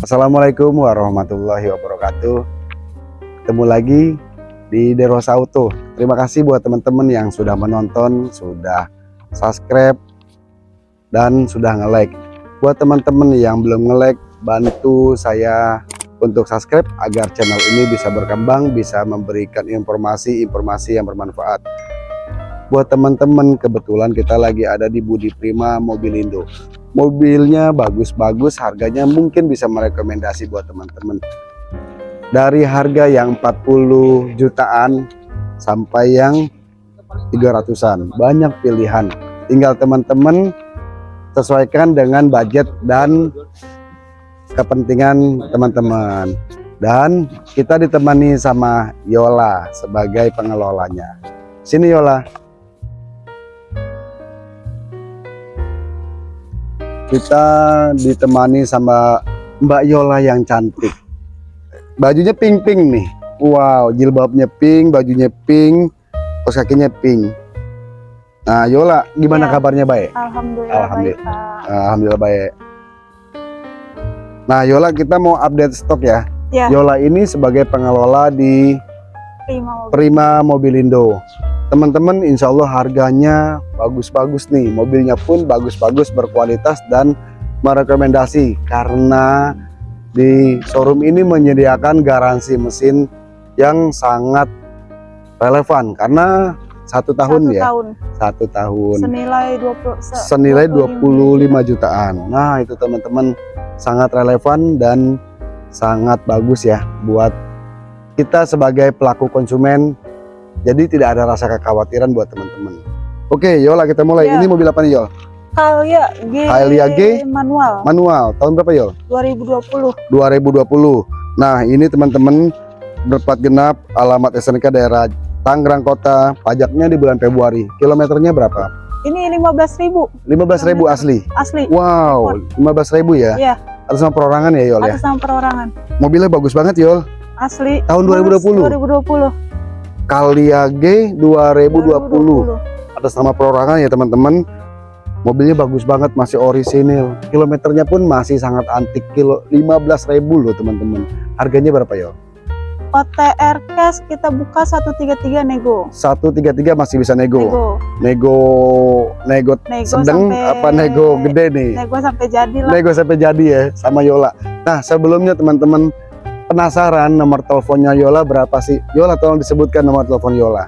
Assalamualaikum warahmatullahi wabarakatuh. Ketemu lagi di Derosa Auto Terima kasih buat teman-teman yang sudah menonton Sudah subscribe Dan sudah nge-like. Buat teman-teman yang belum nge-like Bantu saya untuk subscribe agar channel ini bisa berkembang Bisa memberikan informasi-informasi yang bermanfaat. Buat teman-teman kebetulan kita lagi ada di Budi Prima Mobilindo mobilnya bagus-bagus harganya mungkin bisa merekomendasi buat teman-teman. Dari harga yang 40 jutaan sampai yang 300an banyak pilihan. Tinggal teman-teman sesuaikan dengan budget dan kepentingan teman-teman. Dan kita ditemani sama Yola sebagai pengelolanya. Sini Yola kita ditemani sama Mbak Yola yang cantik bajunya pink-pink nih wow jilbabnya pink bajunya pink kos kakinya pink nah Yola gimana ya. kabarnya baik Alhamdulillah, Alhamdulillah baik Pak. Alhamdulillah baik nah Yola kita mau update stok ya, ya. Yola ini sebagai pengelola di Prima, Mobil. Prima Mobilindo teman-teman insya Allah harganya bagus-bagus nih. Mobilnya pun bagus-bagus berkualitas dan merekomendasi. Karena di showroom ini menyediakan garansi mesin yang sangat relevan. Karena satu tahun satu ya? tahun. satu tahun. Senilai 20 se senilai 25 jutaan. Nah itu teman-teman sangat relevan dan sangat bagus ya buat kita sebagai pelaku konsumen jadi tidak ada rasa kekhawatiran buat teman-teman. Oke, Yola kita mulai. Ya. Ini mobil apa nih, Yol? Kalia G. Kalia G manual. Manual. Tahun berapa, Yol? 2020. 2020. Nah, ini teman-teman berplat genap alamat SNK daerah Tangerang Kota. Pajaknya di bulan Februari. Kilometernya berapa? Ini 15.000. 15.000 asli. Asli. Wow, 15.000 ya? Iya. Atas nama perorangan ya, Yol ya? Atas nama perorangan. Mobilnya bagus banget, Yol. Asli. Tahun 2020. 2020. Kaliage 2020 atas nama perorangan ya teman-teman. Mobilnya bagus banget masih orisinil. Kilometernya pun masih sangat antik. Kilo 15.000 loh teman-teman. Harganya berapa ya OTR cash kita buka 133 nego. 133 masih bisa nego. Nego. Nego, nego, nego sedang sampai, apa nego gede nih? nego sampai jadi lah. Nego sampai jadi ya sama Yola. Nah sebelumnya teman-teman penasaran nomor teleponnya Yola berapa sih? Yola tolong disebutkan nomor telepon Yola.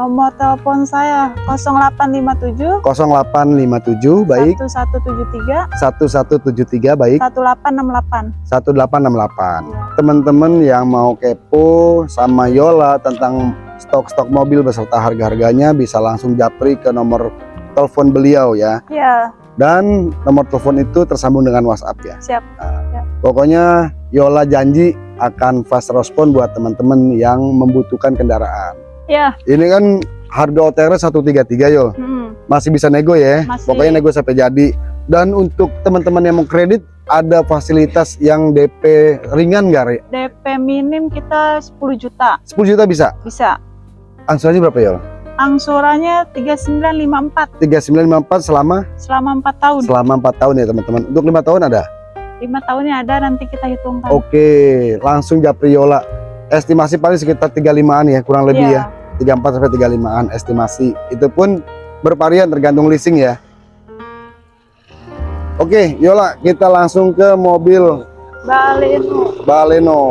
Nomor telepon saya 0857 0857 baik. 1173 1173 baik. 1868 1868 ya. teman-teman yang mau kepo sama Yola tentang stok-stok mobil beserta harga-harganya bisa langsung japri ke nomor telepon beliau ya. Ya dan nomor telepon itu tersambung dengan WhatsApp ya. Siap, nah, siap. Pokoknya Yola janji akan fast respon buat teman-teman yang membutuhkan kendaraan. Ya. Ini kan harga OTR 133 yo. Hmm. Masih bisa nego ya. Masih. Pokoknya nego sampai jadi. Dan untuk teman-teman yang mau kredit ada fasilitas yang DP ringan nggak, Re? DP minim kita 10 juta. 10 juta bisa? Bisa. Angsurannya berapa ya? Angsurannya 3954. 3954 selama? Selama 4 tahun. Selama 4 tahun ya teman-teman. Untuk lima tahun ada? Lima tahunnya ada nanti kita hitungkan. Oke langsung Japriola. Estimasi paling sekitar 35an ya kurang lebih yeah. ya. 34 sampai 35an estimasi. Itu pun bervarian tergantung leasing ya. Oke Yola kita langsung ke mobil Baleno. Baleno.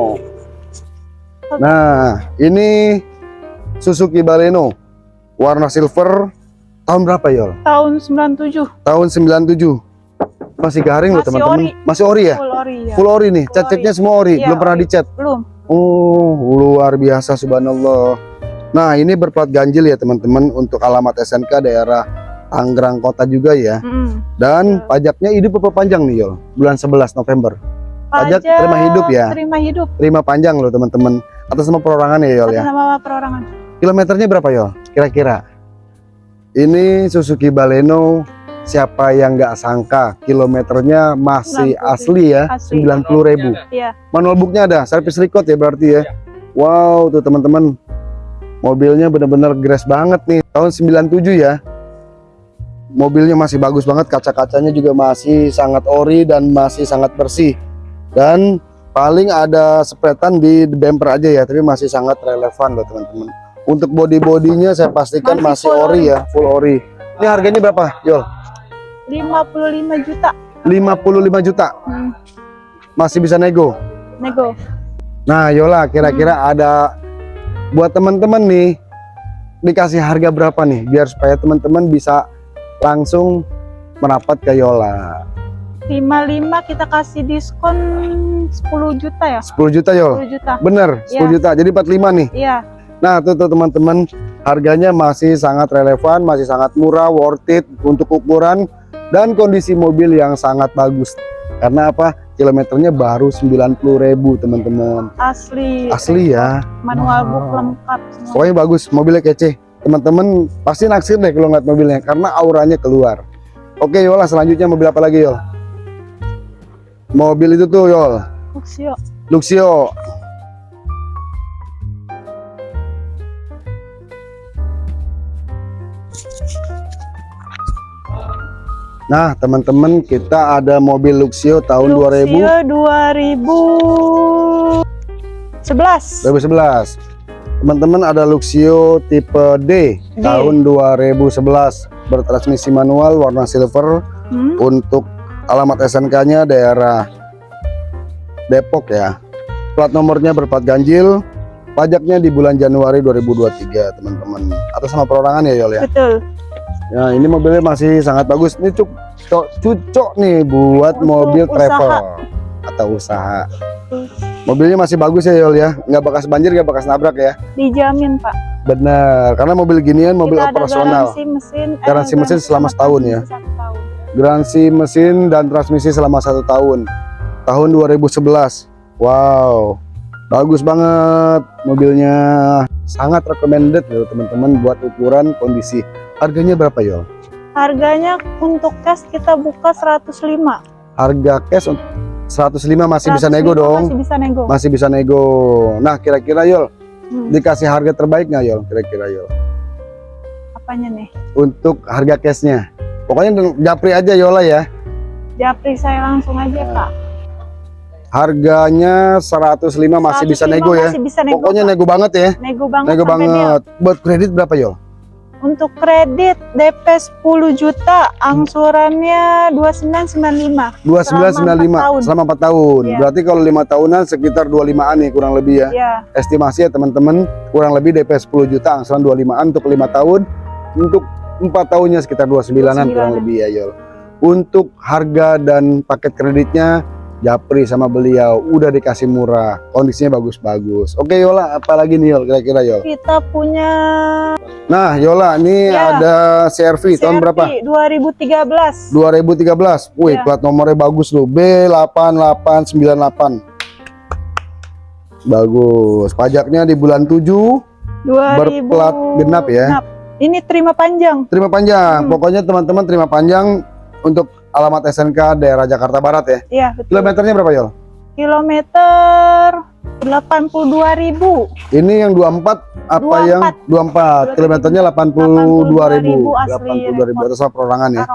Nah ini Suzuki Baleno. Warna silver. Tahun berapa Yol? Tahun 97 Tahun 97 masih garing loh teman-teman. Masih ori ya? Full ori ya. Full ori nih. Cat-catnya semua ori. Ya, Belum pernah dicat? Belum. Oh, luar biasa subhanallah. Nah, ini berplat ganjil ya teman-teman untuk alamat SNK daerah Tangerang Kota juga ya. Mm. Dan ya. pajaknya hidup apa panjang nih, Yol? Bulan 11 November. Pajak, Pajak terima hidup ya. Terima hidup. Terima panjang loh teman-teman. Atas nama perorangan ya, Yol ya. Atas nama perorangan. Kilometernya berapa, Yol? Kira-kira. Ini Suzuki Baleno siapa yang nggak sangka kilometernya masih asli ya? Sembilan puluh ribu. Ya. manual booknya ada servis record ya berarti ya, ya. wow tuh teman-teman. Mobilnya benar-benar grass banget nih tahun 97 ya. Mobilnya masih bagus banget kaca-kacanya juga masih sangat ori dan masih sangat bersih. Dan paling ada sepretan di bumper aja ya tapi masih sangat relevan loh teman-teman. Untuk body bodinya saya pastikan Masih masih, ori. ya full ori. Ini harganya berapa Yol 55 juta. 55 juta? Hmm, masih bisa nego? Nego. Nah Yola kira-kira Hmm. ada buat teman-teman nih dikasih harga berapa nih biar supaya teman-teman bisa langsung merapat ke Yola? 55 kita kasih diskon 10 juta ya? 10 juta Yol? 10 juta. Bener 10 Iya. juta. Jadi 45 nih? Iya. Nah, tuh tuh teman-teman, harganya masih sangat relevan, masih sangat murah, worth it untuk ukuran dan kondisi mobil yang sangat bagus. Karena apa? Kilometernya baru 90.000, teman-teman. asli Asli ya. manual Wow. book lengkap semua Pokoknya bagus, mobilnya kece. Teman-teman pasti naksir deh kalau ngeliat mobilnya karena auranya keluar. Oke, Yola, selanjutnya mobil apa lagi, Yol? Mobil itu tuh, Yol. Luxio Luxio. Nah, teman-teman, kita ada mobil Luxio tahun Luxio 2011 2000 2011. Teman-teman ada Luxio tipe D, D. tahun 2011 bertransmisi manual warna silver Hmm, untuk alamat SNK-nya daerah Depok ya. Plat nomornya berplat ganjil. Pajaknya di bulan Januari 2023, teman-teman. Atas nama perorangan ya, Yol ya. betul Ya, ini mobilnya masih sangat bagus. Ini cuk cok cucok nih buat Untuk mobil usaha. travel atau usaha. Mobilnya masih bagus ya, Yol ya. Nggak bekas banjir, nggak bekas nabrak ya. dijamin pak Benar, karena mobil ginian mobil kita ada operasional. garansi mesin eh, Garansi mesin selama setahun ya. tahun. Garansi mesin dan transmisi selama satu tahun. Tahun 2011. Wow, bagus banget mobilnya. Sangat recommended loh teman-teman buat ukuran kondisi. Harganya berapa Yol? harganya untuk cash kita buka 105 Harga cash untuk 105 masih bisa 105 nego dong. masih bisa nego Masih bisa nego. Nah kira-kira Yol Hmm, dikasih harga terbaik nggak Yol? Kira-kira Yol apanya nih untuk harga cashnya. Pokoknya japri aja Yola ya. japri saya langsung aja Nah, pak Harganya 105 masih bisa 105 nego ya. masih bisa nego, Pokoknya Pak. nego banget ya. nego banget Nego banget. Buat kredit berapa Yol? Untuk kredit DP 10 juta angsurannya 2995 2995 tahun. selama 4 tahun. Iya. Berarti kalau lima tahunan sekitar 25-an nih kurang lebih ya. ya Estimasi ya teman-teman kurang lebih DP 10 juta angsuran 25-an untuk lima tahun. Untuk empat tahunnya sekitar 29-an 29-an. kurang lebih ya Yol. Untuk harga dan paket kreditnya Japri sama beliau udah dikasih murah, kondisinya bagus-bagus. Oke Yola, apalagi nih kira-kira Yol? kita punya Nah Yola, ini Ya. ada CRV tahun berapa? 2013 2013. Wih, Ya. plat nomornya bagus loh. B8898. Bagus. Pajaknya di bulan 7, 2000 Berplat genap ya. genap. ini terima panjang terima panjang. Hmm. Pokoknya teman-teman terima panjang untuk alamat SNK daerah Jakarta Barat ya. Iya betul Kilometernya berapa, Yol? kilometer 82.000 Ini yang 24 apa 24. yang 24? Kilometernya 82.000. 82.000 asli 82.000 atas perorangan ya.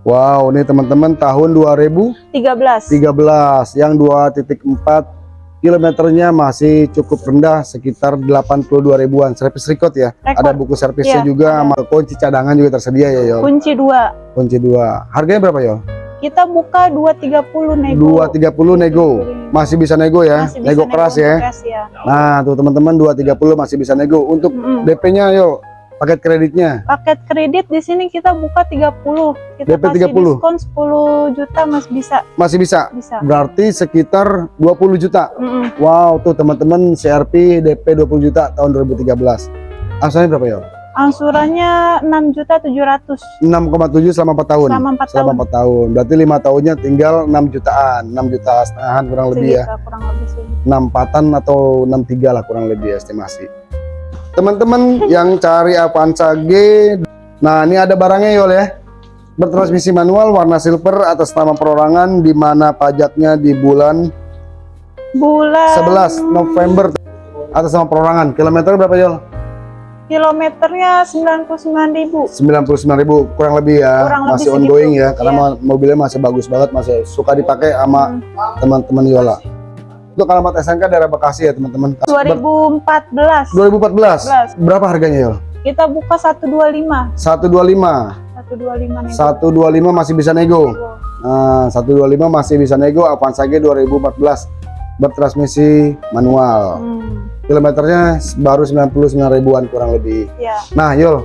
Wow, ini teman-teman tahun 2000 13 13 yang 2.4 kilometernya masih cukup rendah sekitar 82 ribuan. Servis record ya. Rekor. ada buku servisnya Iya, juga sama kunci cadangan juga tersedia ya Yol kunci 2 kunci dua. Harganya berapa Yol? kita buka 230 nego. 230 nego. Masih bisa nego ya? Masih bisa nego keras ya? keras ya. Nah tuh teman-teman 230 masih bisa nego. Untuk Mm-mm. DP nya Yol paket kreditnya paket kredit di sini kita buka 30 kita DP kasih 30. diskon 10 juta mas bisa masih bisa bisa berarti sekitar 20 juta Mm-mm. wow tuh teman-teman CRP DP 20 juta tahun 2013 asalnya berapa Yol? angsurannya 6 juta 700 6,7 selama 4 tahun. selama 4 tahun Selama 4 tahun. Berarti lima tahunnya tinggal 6 jutaan, 6 juta setengahan kurang lebih ya. Segitu, kurang lebih segitu. 6 empatan atau 63 lah kurang lebih estimasi. Teman-teman yang cari Avanza G, nah ini ada barangnya Yol ya. Bertransmisi manual warna silver atas nama perorangan di mana pajaknya di bulan bulan 11 November atas nama perorangan. Kilometer berapa Yol? Kilometernya 99.000. 99.000 kurang lebih ya. Kurang lebih masih segitu, ongoing ya karena iya. mo- mobilnya masih bagus banget, masih suka dipakai sama Hmm. teman-teman Yola. Untuk alamat SNK daerah Bekasi ya teman-teman. 2014. 2014. Berapa harganya Yol? Kita buka 125. 125. 125 nih. 125 masih bisa nego. Nah, 125 masih bisa nego Avanza G 2014 bertransmisi manual. Hmm, Kilometernya baru 99 ribuan kurang lebih. ya. Nah, Yol.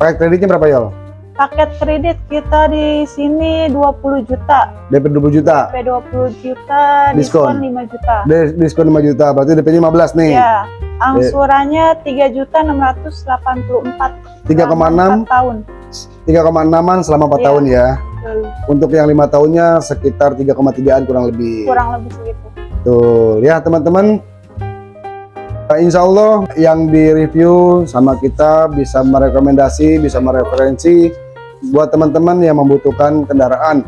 Paket kreditnya berapa Yol? Paket kredit kita di sini 20 juta. DP 20 juta. DP 20 juta, Diskon. diskon 5 juta. Dis- Diskon 5 juta, berarti DP-nya 15 nih. Ya, angsurannya 3 juta 684 3,6 tahun. 3,6an selama 4 Iya. tahun ya. Betul. Untuk yang lima tahunnya sekitar 3,3an kurang lebih. Kurang lebih segitu. Tuh, ya teman-teman. Nah, Insya Allah yang di review sama kita bisa merekomendasi, bisa mereferensi buat teman-teman yang membutuhkan kendaraan.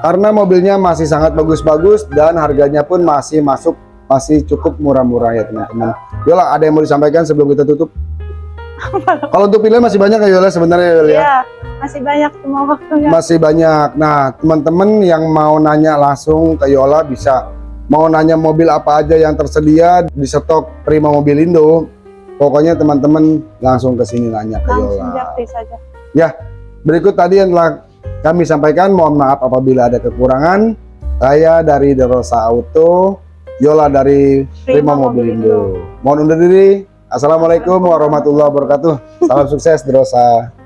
Karena mobilnya masih sangat bagus-bagus dan harganya pun masih masuk, masih cukup murah-murah ya teman-teman. Yola, ada yang mau disampaikan sebelum kita tutup? Kalau untuk pilihan masih banyak ya Yola sebenarnya Yola ya? Iya, masih banyak semua waktunya. Masih banyak. Nah, teman-teman yang mau nanya langsung ke Yola bisa. Mau nanya mobil apa aja yang tersedia di stok Prima Mobilindo. Pokoknya teman-teman langsung ke sini nanya ke Langsung Yola. saja. Berikut tadi yang telah kami sampaikan. Mohon maaf apabila ada kekurangan. Saya dari Derosa Auto, Yola dari Prima Prima Mobilindo. Mohon undur diri. Assalamualaikum warahmatullahi wabarakatuh. Salam sukses Derosa.